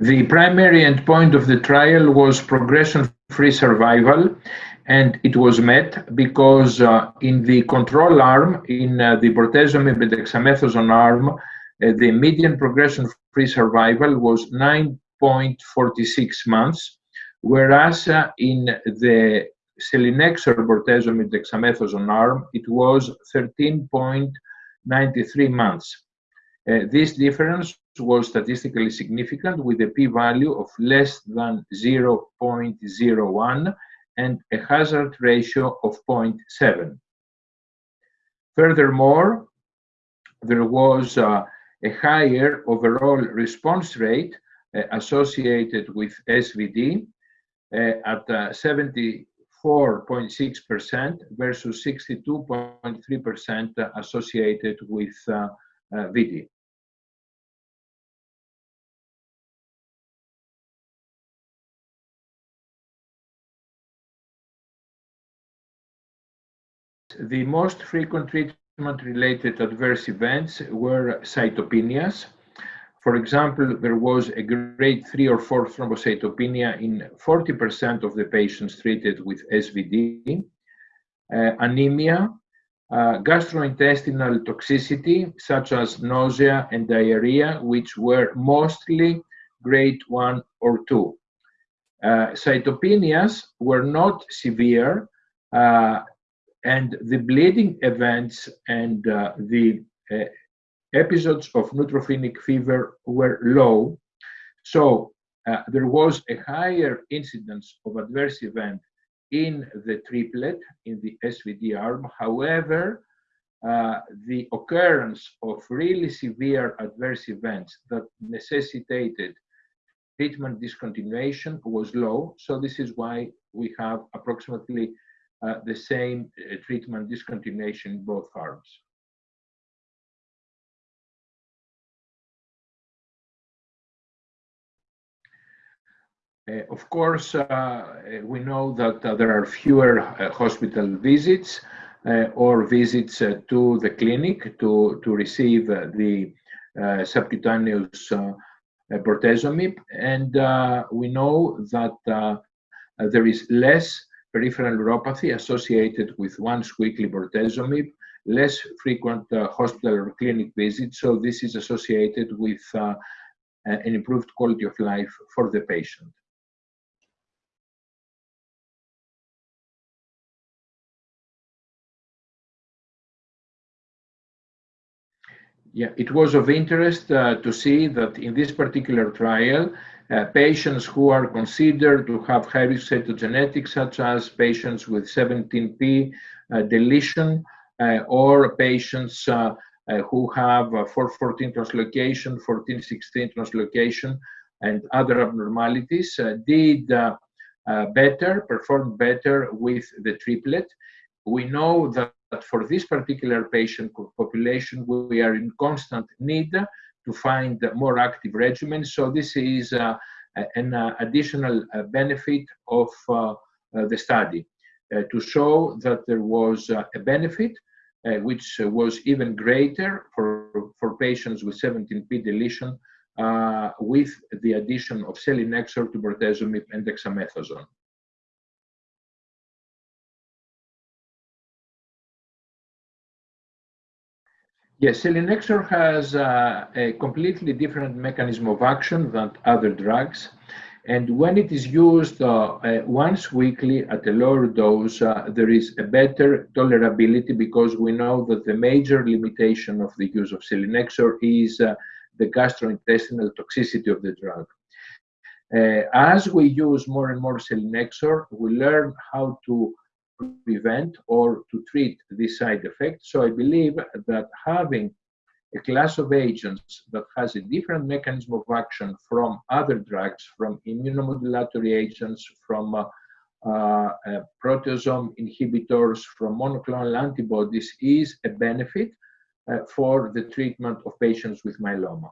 The primary endpoint of the trial was progression-free survival, and it was met because uh, in the control arm, in uh, the bortezomib and dexamethasone arm, uh, the median progression-free survival was 9.46 months, whereas uh, in the selinexor bortezomib dexamethasone arm, it was 13.93 months. Uh, this difference was statistically significant with a p-value of less than 0.01 and a hazard ratio of 0.7. Furthermore, there was uh, a higher overall response rate uh, associated with SVD uh, at 74.6% versus 62.3% associated with uh, uh, VD. The most frequent treatment-related adverse events were cytopenias. For example, there was a grade 3 or 4 thrombocytopenia in 40% of the patients treated with SVD, uh, anemia, uh, gastrointestinal toxicity, such as nausea and diarrhea, which were mostly grade 1 or 2. Uh, cytopenias were not severe, uh, and the bleeding events and uh, the uh, episodes of neutropenic fever were low. So uh, there was a higher incidence of adverse event in the triplet, in the SVD arm. However, uh, the occurrence of really severe adverse events that necessitated treatment discontinuation was low. So this is why we have approximately uh, the same uh, treatment discontinuation in both arms. Uh, of course, uh, we know that uh, there are fewer uh, hospital visits or visits to the clinic to, to receive the subcutaneous bortezomib. And we know that there is less peripheral neuropathy associated with once weekly bortezomib, less frequent uh, hospital or clinic visits. So this is associated with uh, an improved quality of life for the patient. Yeah, it was of interest uh, to see that in this particular trial, uh, patients who are considered to have high risk cytogenetics, such as patients with 17p uh, deletion uh, or patients uh, uh, who have 414 translocation, 1416 translocation, and other abnormalities, did better, performed better with the triplet. We know that for this particular patient population, we are in constant need to find more active regimens. So this is uh, an uh, additional uh, benefit of the study to show that there was a benefit which was even greater for, for patients with 17p deletion uh, with the addition of selinexor to bortezomib and dexamethasone. Yes, selinexor has uh, a completely different mechanism of action than other drugs. And when it is used uh, uh, once weekly at a lower dose, uh, there is a better tolerability because we know that the major limitation of the use of selinexor is uh, the gastrointestinal toxicity of the drug. Uh, as we use more and more selinexor, we learn how to prevent or to treat this side effect. So I believe that having a class of agents that has a different mechanism of action from other drugs, from immunomodulatory agents, from uh, uh, uh, proteasome inhibitors, from monoclonal antibodies is a benefit uh, for the treatment of patients with myeloma.